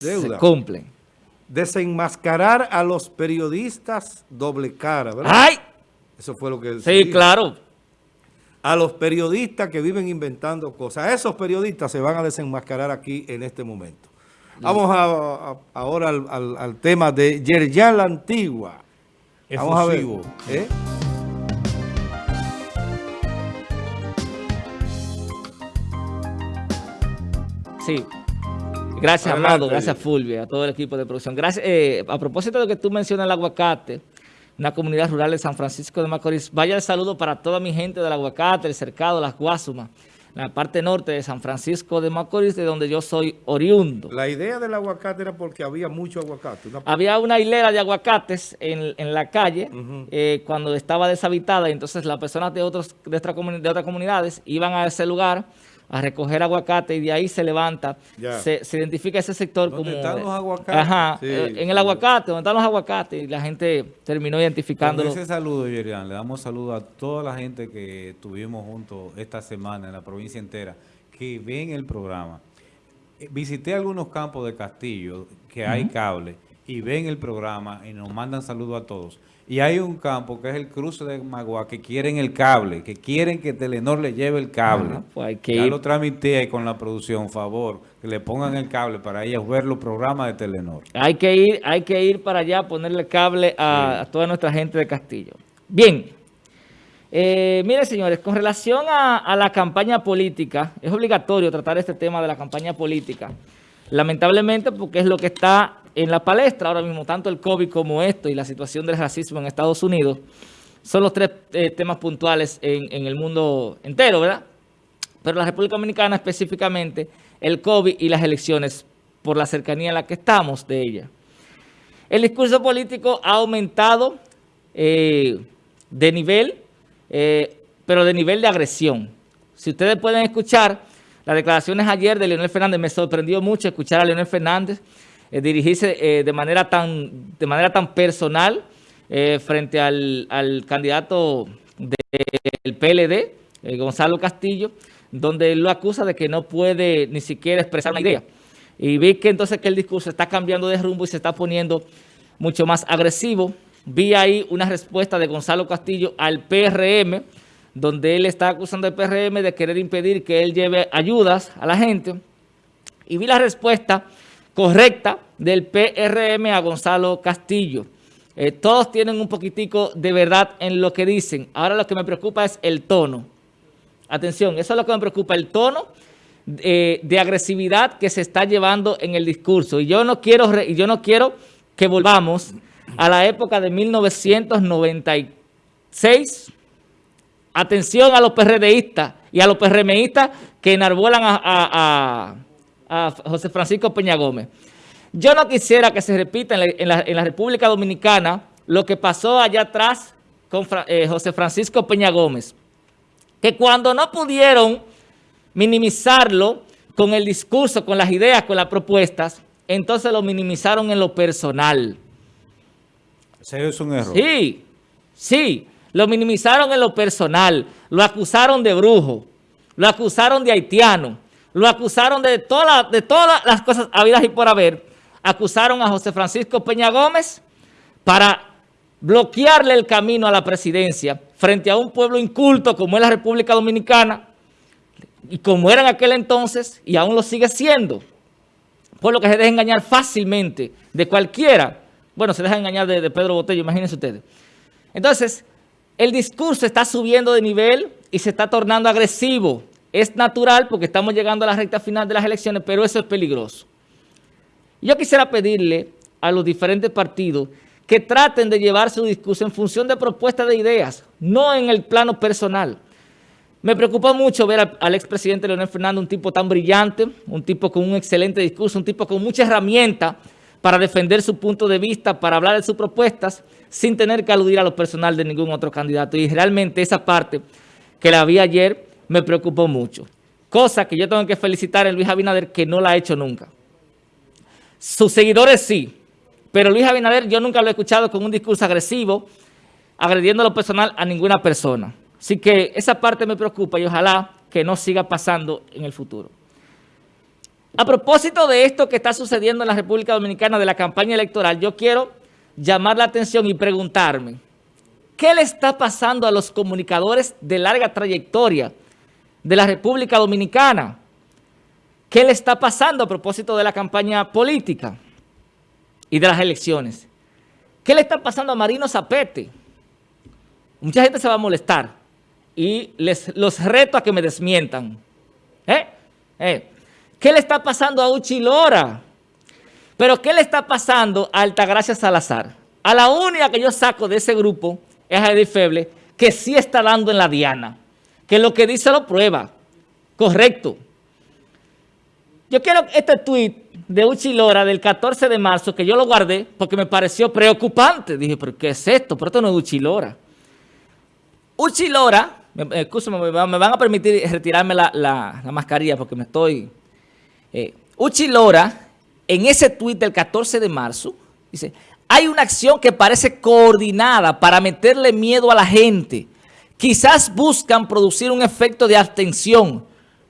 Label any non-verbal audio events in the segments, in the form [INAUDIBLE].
se cumplen. Desenmascarar a los periodistas doble cara, ¿verdad? ¡Ay! Eso fue lo que... Sí, claro. A los periodistas que viven inventando cosas. Esos periodistas se van a desenmascarar aquí en este momento. Vamos ahora al, tema de Yerjan la Antigua. Vamos a ver. ¿eh? Sí. Gracias, Amado. Gracias, Fulvia, a todo el equipo de producción. Gracias. Eh, a propósito de lo que tú mencionas el aguacate, una comunidad rural de San Francisco de Macorís, vaya el saludo para toda mi gente del aguacate, el cercado, las Guasumas, la parte norte de San Francisco de Macorís, de donde yo soy oriundo. La idea del aguacate era porque había mucho aguacate. Había una hilera de aguacates en, la calle eh, cuando estaba deshabitada, y entonces las personas de, otros, de, de otras comunidades iban a ese lugar a recoger aguacate y de ahí se levanta, se, identifica ese sector como... están los aguacates? Ajá, eh, en el aguacate, donde están los aguacates y la gente terminó identificándolo. Con ese saludo, Yerian, le damos saludo a toda la gente que estuvimos juntos esta semana en la provincia entera, que ven el programa. Eh, visité algunos campos de Castillo que hay cable y ven el programa y nos mandan saludos a todos. Y hay un campo que es el cruce de Magua que quieren el cable, que quieren que Telenor le lleve el cable. pues ya lo tramité ahí con la producción, favor, que le pongan el cable para ellos ver los programas de Telenor. Hay que ir, hay que ir para allá, ponerle cable a, toda nuestra gente de Castillo. Bien, eh, mire señores, con relación a, a la campaña política, es obligatorio tratar este tema de la campaña política. Lamentablemente porque es lo que está en la palestra ahora mismo, tanto el COVID como esto y la situación del racismo en Estados Unidos, son los tres eh, temas puntuales en, el mundo entero, ¿verdad? Pero la República Dominicana específicamente, el COVID y las elecciones, por la cercanía en la que estamos de ella. El discurso político ha aumentado eh, de nivel, eh, pero de nivel de agresión. Si ustedes pueden escuchar las declaraciones ayer de Leonel Fernández, me sorprendió mucho escuchar a Leonel Fernández eh, dirigirse eh, de, manera tan, de manera tan personal eh, frente al, candidato del PLD, Gonzalo Castillo, donde él lo acusa de que no puede ni siquiera expresar una idea. Y vi que entonces que el discurso está cambiando de rumbo y se está poniendo mucho más agresivo. Vi ahí una respuesta de Gonzalo Castillo al PRM, donde él está acusando al PRM de querer impedir que él lleve ayudas a la gente. Y vi la respuesta correcta del PRM a Gonzalo Castillo. Eh, todos tienen un poquitico de verdad en lo que dicen. Ahora lo que me preocupa es el tono. Atención, eso es lo que me preocupa, el tono eh, de agresividad que se está llevando en el discurso. Y yo no quiero, yo no quiero que volvamos a la época de 1996. Atención a los PRDistas y a los PRMistas que enarbolan a a José Francisco Peña Gómez. Yo no quisiera que se repita en la, República Dominicana lo que pasó allá atrás con eh, José Francisco Peña Gómez, que cuando no pudieron minimizarlo con el discurso, con las ideas, con las propuestas, entonces lo minimizaron en lo personal. ¿Ese es un error? Sí, sí, lo minimizaron en lo personal, lo acusaron de brujo, lo acusaron de haitiano, lo acusaron de, todas de todas las cosas habidas y por haber. Acusaron a José Francisco Peña Gómez para bloquearle el camino a la presidencia frente a un pueblo inculto como es la República Dominicana y como era en aquel entonces y aún lo sigue siendo. Por lo que se deja engañar fácilmente de cualquiera. Bueno, se deja engañar de, de Pedro Botello, imagínense ustedes. Entonces, el discurso está subiendo de nivel y se está tornando agresivo. Es natural porque estamos llegando a la recta final de las elecciones, pero eso es peligroso. Yo quisiera pedirle a los diferentes partidos que traten de llevar su discurso en función de propuestas de ideas, no en el plano personal. Me preocupa mucho ver al, expresidente Leonel Fernández, un tipo tan brillante, un tipo con un excelente discurso, un tipo con mucha herramienta para defender su punto de vista, para hablar de sus propuestas, sin tener que aludir a lo personal de ningún otro candidato. Y realmente esa parte que la vi ayer me preocupó mucho. Cosa que yo tengo que felicitar a Luis Abinader que no la ha hecho nunca. Sus seguidores sí, pero Luis Abinader yo nunca lo he escuchado con un discurso agresivo, agrediendo lo personal a ninguna persona. Así que esa parte me preocupa y ojalá que no siga pasando en el futuro. A propósito de esto que está sucediendo en la República Dominicana de la campaña electoral, yo quiero llamar la atención y preguntarme, ¿qué le está pasando a los comunicadores de larga trayectoria de la República Dominicana? ¿Qué le está pasando a propósito de la campaña política y de las elecciones? ¿Qué le está pasando a Marino Zapete? Mucha gente se va a molestar y les los reto a que me desmientan. ¿Eh? ¿Eh? ¿Qué le está pasando a Uchi Lora? Pero ¿qué le está pasando a Altagracia Salazar? A la única que yo saco de ese grupo es a Edith Feble, que sí está dando en la diana, que lo que dice lo prueba. Correcto. Yo quiero este tuit de Uchi Lora del 14 de marzo, que yo lo guardé porque me pareció preocupante. Dije, ¿pero qué es esto? Pero esto no es Uchi Lora. Uchi Lora, me, me, van a permitir retirarme la mascarilla porque me estoy eh, Uchi Lora, en ese tuit del 14 de marzo, dice, hay una acción que parece coordinada para meterle miedo a la gente. Quizás buscan producir un efecto de abstención.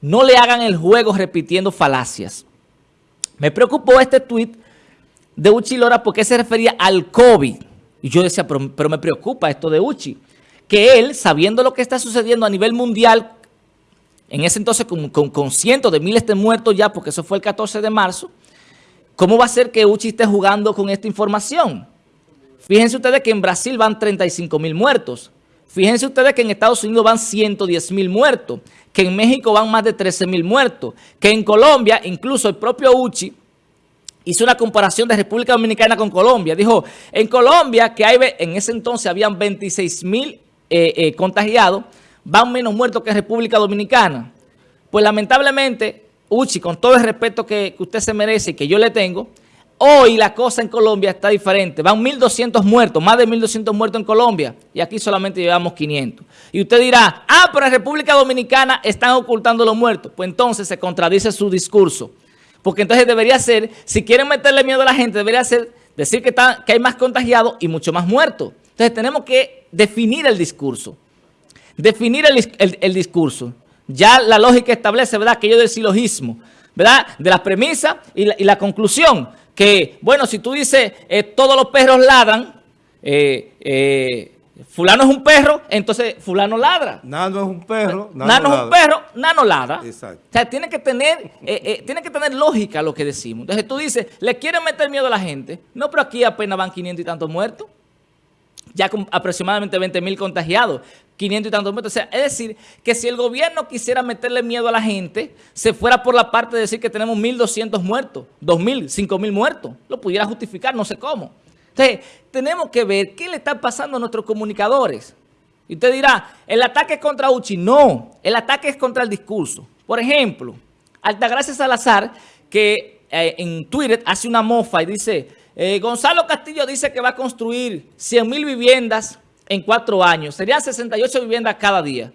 No le hagan el juego repitiendo falacias. Me preocupó este tuit de Uchi Lora porque se refería al COVID. Y yo decía, pero me preocupa esto de Uchi. Que él, sabiendo lo que está sucediendo a nivel mundial en ese entonces con, cientos de miles de muertos ya, porque eso fue el 14 de marzo, ¿cómo va a ser que Uchi esté jugando con esta información? Fíjense ustedes que en Brasil van 35 mil muertos. Fíjense ustedes que en Estados Unidos van 110 mil muertos, que en México van más de 13 mil muertos, que en Colombia, incluso el propio Uchi, hizo una comparación de República Dominicana con Colombia. Dijo, en Colombia, que en ese entonces habían 26 mil eh, eh, contagiados, van menos muertos que en República Dominicana. Pues lamentablemente, Uchi, con todo el respeto que, usted se merece y que yo le tengo, hoy la cosa en Colombia está diferente. Van 1.200 muertos, más de 1.200 muertos en Colombia y aquí solamente llevamos 500. Y usted dirá, ah, pero en República Dominicana están ocultando los muertos. Pues entonces se contradice su discurso. Porque entonces debería ser, si quieren meterle miedo a la gente, debería ser decir que, que hay más contagiados y mucho más muertos. Entonces tenemos que definir el discurso. Definir el, discurso. Ya la lógica establece, ¿verdad?, aquello del silogismo, ¿verdad?, de las premisas y la, conclusión. Que, bueno, si tú dices, eh, todos los perros ladran, eh, eh, fulano es un perro, entonces fulano ladra. Nano es un perro, Nano, es un perro, Nano ladra. Exacto. O sea, tiene que, tener, tiene que tener lógica lo que decimos. Entonces tú dices, ¿le quieren meter miedo a la gente? No, pero aquí apenas van 500 y tantos muertos ya con aproximadamente 20 mil contagiados, 500 y tantos sea, es decir, que si el gobierno quisiera meterle miedo a la gente, se fuera por la parte de decir que tenemos 1.200 muertos, 2.000, 5.000 muertos. Lo pudiera justificar, no sé cómo. Entonces, tenemos que ver qué le está pasando a nuestros comunicadores. Y usted dirá, el ataque es contra Uchi. No, el ataque es contra el discurso. Por ejemplo, Altagracia Salazar, que eh, en Twitter hace una mofa y dice eh, Gonzalo Castillo dice que va a construir 100 mil viviendas en cuatro años. Serían 68 viviendas cada día.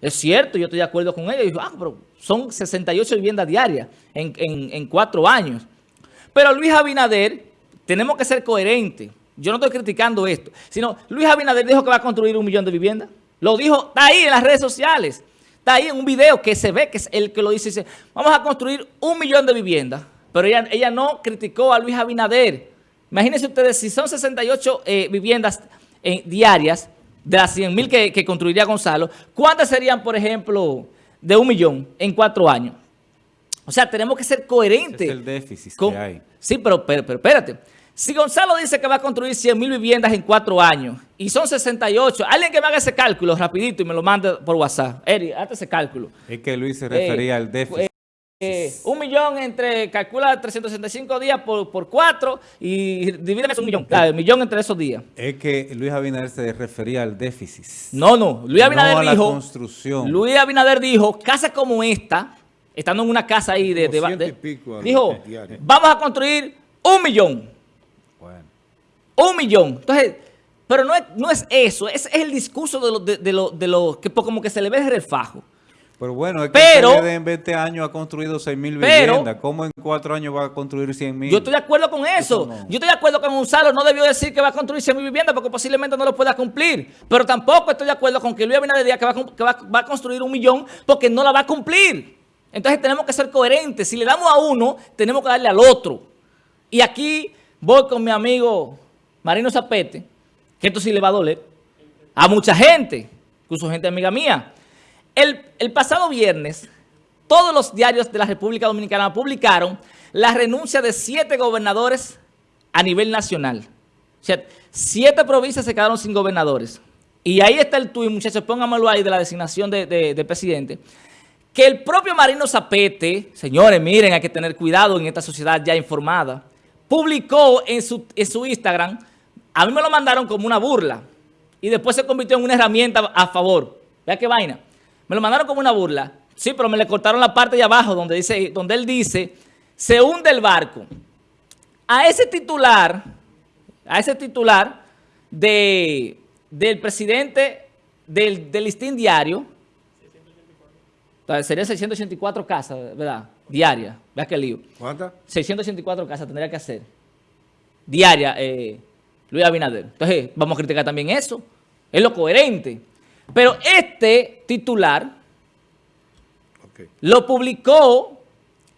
Es cierto, yo estoy de acuerdo con ella. ah, pero son 68 viviendas diarias en, cuatro años. Pero Luis Abinader, tenemos que ser coherentes. Yo no estoy criticando esto, sino Luis Abinader dijo que va a construir un millón de viviendas. Lo dijo, está ahí en las redes sociales. Está ahí en un video que se ve que es el que lo dice. dice vamos a construir un millón de viviendas. Pero ella, ella no criticó a Luis Abinader. Imagínense ustedes, si son 68 eh, viviendas eh, diarias, de las 100 mil que, construiría Gonzalo, ¿cuántas serían, por ejemplo, de un millón en cuatro años? O sea, tenemos que ser coherentes. es el déficit que hay. Sí, pero, pero, espérate. Si Gonzalo dice que va a construir 100 mil viviendas en cuatro años y son 68, alguien que me haga ese cálculo rapidito y me lo mande por WhatsApp. Eri, hazte ese cálculo. Es que Luis se refería al déficit. Eh, un millón entre, calcula 365 días por, por 4 y divídeme un millón. Claro, un millón entre esos días. Es que Luis Abinader se refería al déficit. No, no. Luis Abinader no a dijo. La construcción. Luis Abinader dijo, casa como esta, estando en una casa ahí de. de, dijo, vamos a construir un millón. Bueno. Un millón. Entonces, pero no es, no es eso, es, es el discurso de lo, de, lo, de lo que como que se le ve el refajo. Pero bueno, es que pero, en 20 años ha construido 6 mil viviendas. ¿Cómo en 4 años va a construir 100 mil? Yo estoy de acuerdo con eso. Yo estoy de acuerdo con Gonzalo. No debió decir que va a construir 100 mil viviendas porque posiblemente no lo pueda cumplir. Pero tampoco estoy de acuerdo con que Luis Abinader diga que, va, que va, a construir un millón porque no la va a cumplir. Entonces tenemos que ser coherentes. Si le damos a uno, tenemos que darle al otro. Y aquí voy con mi amigo Marino Zapete, que esto sí le va a doler, a mucha gente, incluso gente amiga mía. El, pasado viernes, todos los diarios de la República Dominicana publicaron la renuncia de siete gobernadores a nivel nacional. O sea, siete provincias se quedaron sin gobernadores. Y ahí está el tuyo, muchachos, póngamelo ahí de la designación de, presidente. Que el propio Marino Zapete, señores, miren, hay que tener cuidado en esta sociedad ya informada, publicó en su, en su Instagram, a mí me lo mandaron como una burla, y después se convirtió en una herramienta a favor. Vea qué vaina. Me lo mandaron como una burla. Sí, pero me le cortaron la parte de abajo donde, dice, donde él dice, se hunde el barco. A ese titular, a ese titular de del presidente del, del listín diario, serían 684 casas, ¿verdad? Diaria. Vea qué lío. ¿Cuántas? 684 casas tendría que hacer. Diaria, eh, Luis Abinader. Entonces, vamos a criticar también eso. Es lo coherente. Pero este titular lo publicó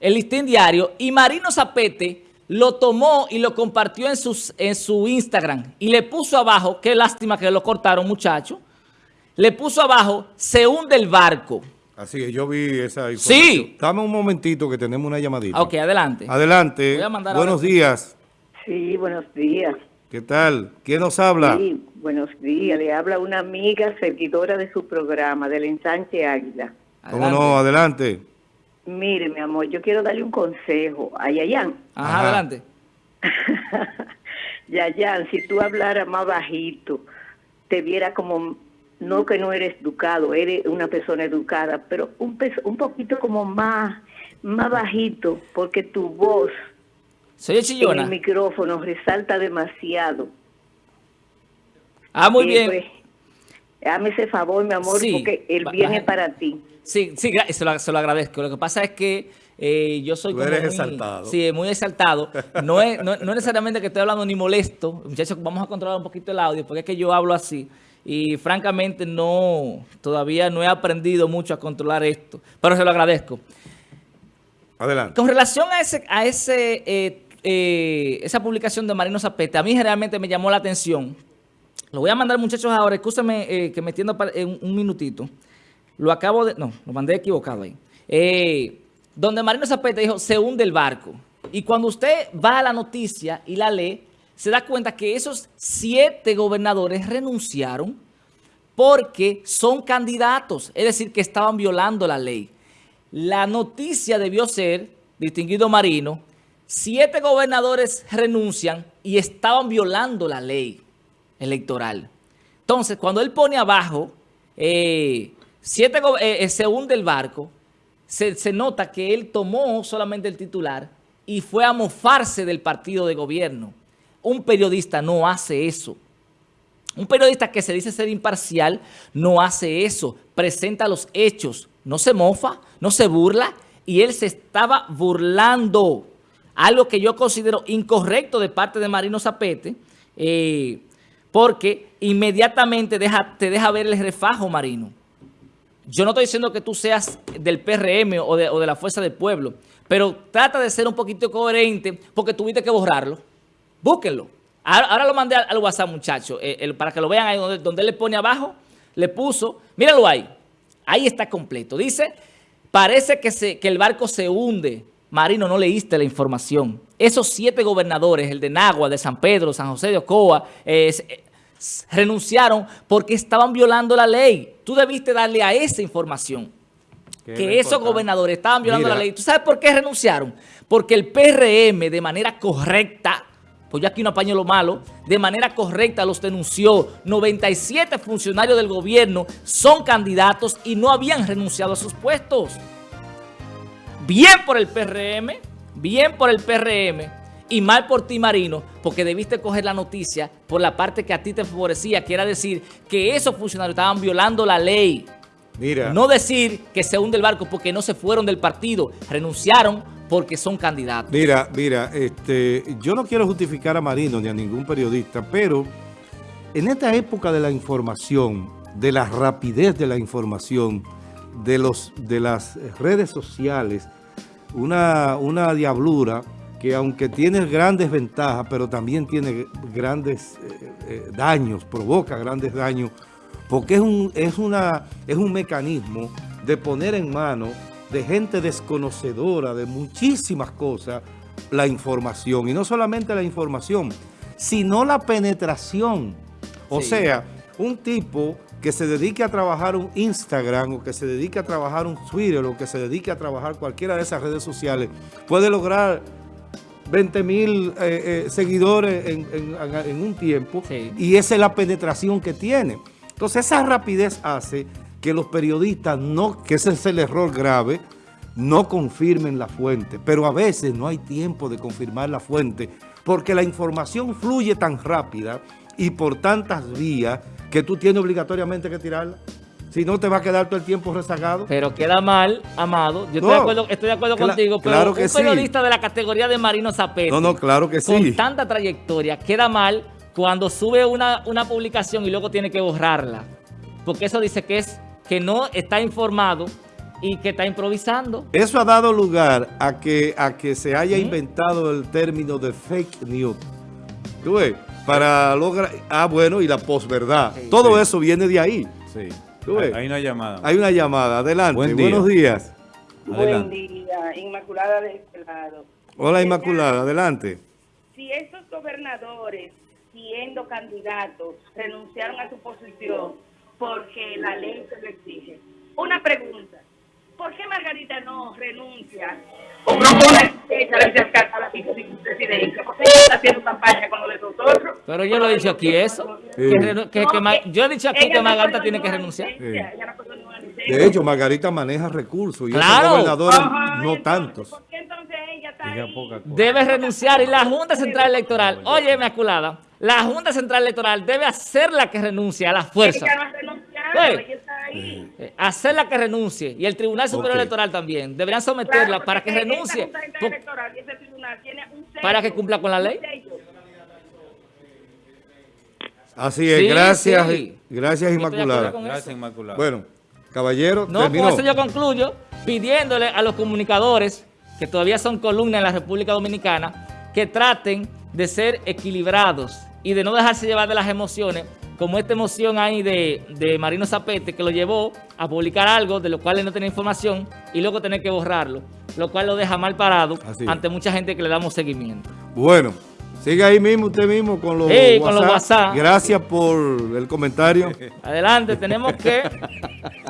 el listín diario y Marino Zapete lo tomó y lo compartió en, sus, en su Instagram y le puso abajo, qué lástima que lo cortaron muchachos, le puso abajo, se hunde el barco. Así que yo vi esa información. Sí. Dame un momentito que tenemos una llamadita. Ok, adelante. Adelante. Buenos días. Sí, buenos días. ¿Qué tal? ¿Quién nos habla? Sí, buenos días. Le habla una amiga seguidora de su programa, del ensanche Águila. ¿Cómo no? Adelante. Mire, mi amor, yo quiero darle un consejo a Yayan. Ajá, adelante. [LAUGHS] Yayan, si tú hablaras más bajito, te viera como, no que no eres educado, eres una persona educada, pero un, un poquito como más, más bajito, porque tu voz Soy chillona. en el micrófono resalta demasiado. Ah, muy bien. Pues, Dame ese favor, mi amor, porque el bien es para ti. Sí, sí, se lo, se lo agradezco. Lo que pasa es que eh, yo soy Tú eres muy, exaltado. Sí, muy exaltado. No es, no, necesariamente que estoy hablando ni molesto. Muchachos, vamos a controlar un poquito el audio porque es que yo hablo así. Y francamente no, todavía no he aprendido mucho a controlar esto. Pero se lo agradezco. Adelante. Con relación a ese, a ese eh, eh, esa publicación de Marino Zapete, a mí generalmente me llamó la atención. Lo voy a mandar muchachos ahora, escúchame que me entiendo en un minutito. Lo acabo de... No, lo mandé equivocado ahí. Eh, donde Marino Zapete dijo, se hunde el barco. Y cuando usted va a la noticia y la lee, se da cuenta que esos siete gobernadores renunciaron porque son candidatos, es decir, que estaban violando la ley. La noticia debió ser, distinguido Marino, siete gobernadores renuncian y estaban violando la ley electoral. Entonces, cuando él pone abajo, eh, Siete, eh, eh, se hunde el barco, se, nota que él tomó solamente el titular y fue a mofarse del partido de gobierno. Un periodista no hace eso. Un periodista que se dice ser imparcial no hace eso. Presenta los hechos. No se mofa, no se burla. Y él se estaba burlando. Algo que yo considero incorrecto de parte de Marino Zapete. Porque inmediatamente te deja ver el refajo, Marino. Yo no estoy diciendo que tú seas del PRM o de, la Fuerza del Pueblo, pero trata de ser un poquito coherente porque tuviste que borrarlo. Búsquenlo. Ahora, lo mandé al, WhatsApp, muchachos, eh, para que lo vean ahí donde, él le pone abajo, le puso, míralo ahí, ahí está completo. Dice, parece que, que el barco se hunde. Marino, no leíste la información. Esos siete gobernadores, el de Nagua, de San Pedro, San José de Ocoa, renunciaron porque estaban violando la ley. Tú debiste darle a esa información. Que esos gobernadores estaban violando la ley. ¿Tú sabes por qué renunciaron? Porque el PRM de manera correcta, pues yo aquí no apaño lo malo, de manera correcta los denunció. 97 funcionarios del gobierno son candidatos y no habían renunciado a sus puestos. Bien por el PRM, bien por el PRM, y mal por ti, Marino, porque debiste coger la noticia por la parte que a ti te favorecía, que era decir que esos funcionarios estaban violando la ley. Mira. No decir que se hunde el barco porque no se fueron del partido, renunciaron porque son candidatos. Mira, mira, este, yo no quiero justificar a Marino ni a ningún periodista, pero en esta época de la información, de la rapidez de la información, de, los, de las redes sociales una, una diablura que aunque tiene grandes ventajas, pero también tiene grandes eh, eh, daños, provoca grandes daños, porque es un, es, una, es un mecanismo de poner en mano de gente desconocedora de muchísimas cosas la información. Y no solamente la información, sino la penetración. O sea, un tipo que se dedique a trabajar un Instagram o que se dedique a trabajar un Twitter o que se dedique a trabajar cualquiera de esas redes sociales puede lograr 20 mil eh, eh, seguidores en, un tiempo y esa es la penetración que tiene. Entonces esa rapidez hace que los periodistas, no, que ese es el error grave, no confirmen la fuente. Pero a veces no hay tiempo de confirmar la fuente porque la información fluye tan rápida y por tantas vías que tú tienes obligatoriamente que tirarla. Si no, te va a quedar todo el tiempo rezagado. Pero queda mal, Amado. Yo estoy de acuerdo, estoy de acuerdo contigo, pero claro que un periodista de la categoría de Marino Zapete, no, no, claro que sí. con tanta trayectoria, queda mal cuando sube una, una publicación y luego tiene que borrarla. Porque eso dice que, es, que no está informado y que está improvisando. Eso ha dado lugar a que, a que se haya inventado el término de fake news. ¿Tú ves? para lograr... Ah, bueno, y la posverdad. Todo eso viene de ahí. Sí. Hay una llamada. Hay una llamada. Adelante. Buenos días. Buen día. Inmaculada de este lado. Hola, Inmaculada. Adelante. Si esos gobernadores, siendo candidatos, renunciaron a su posición porque la ley se lo exige. Una pregunta. ¿Por qué Margarita no renuncia o propone a la vicepresidencia? Porque ella está haciendo campaña con los de nosotros. Pero yo lo he dicho aquí eso. Que, que, yo he dicho aquí que Margarita tiene que renunciar. De hecho, Margarita maneja recursos y claro. gobernadores no tantos. ¿Por qué entonces ella está ahí? Debe renunciar y la Junta Central Electoral, oye, Inmaculada, la Junta Central Electoral debe hacer la que renuncie a la fuerza. Eh, hacerla que renuncie. Y el Tribunal Superior Electoral también. Deberían someterla para que renuncie. Para que cumpla con la ley así es, gracias gracias Inmaculada. gracias Inmaculada. Bueno, caballero no, con eso yo concluyo pidiéndole a los comunicadores que todavía son columnas en la República Dominicana que traten de ser equilibrados y de no dejarse llevar de las emociones como esta emoción ahí de, Marino Zapete que lo llevó a publicar algo de lo cual él no tenía información y luego tener que borrarlo, lo cual lo deja mal parado ante mucha gente que le damos seguimiento. Bueno, sigue ahí mismo usted mismo con los, sí, con los WhatsApp. Gracias por el comentario. Adelante, tenemos que [LAUGHS]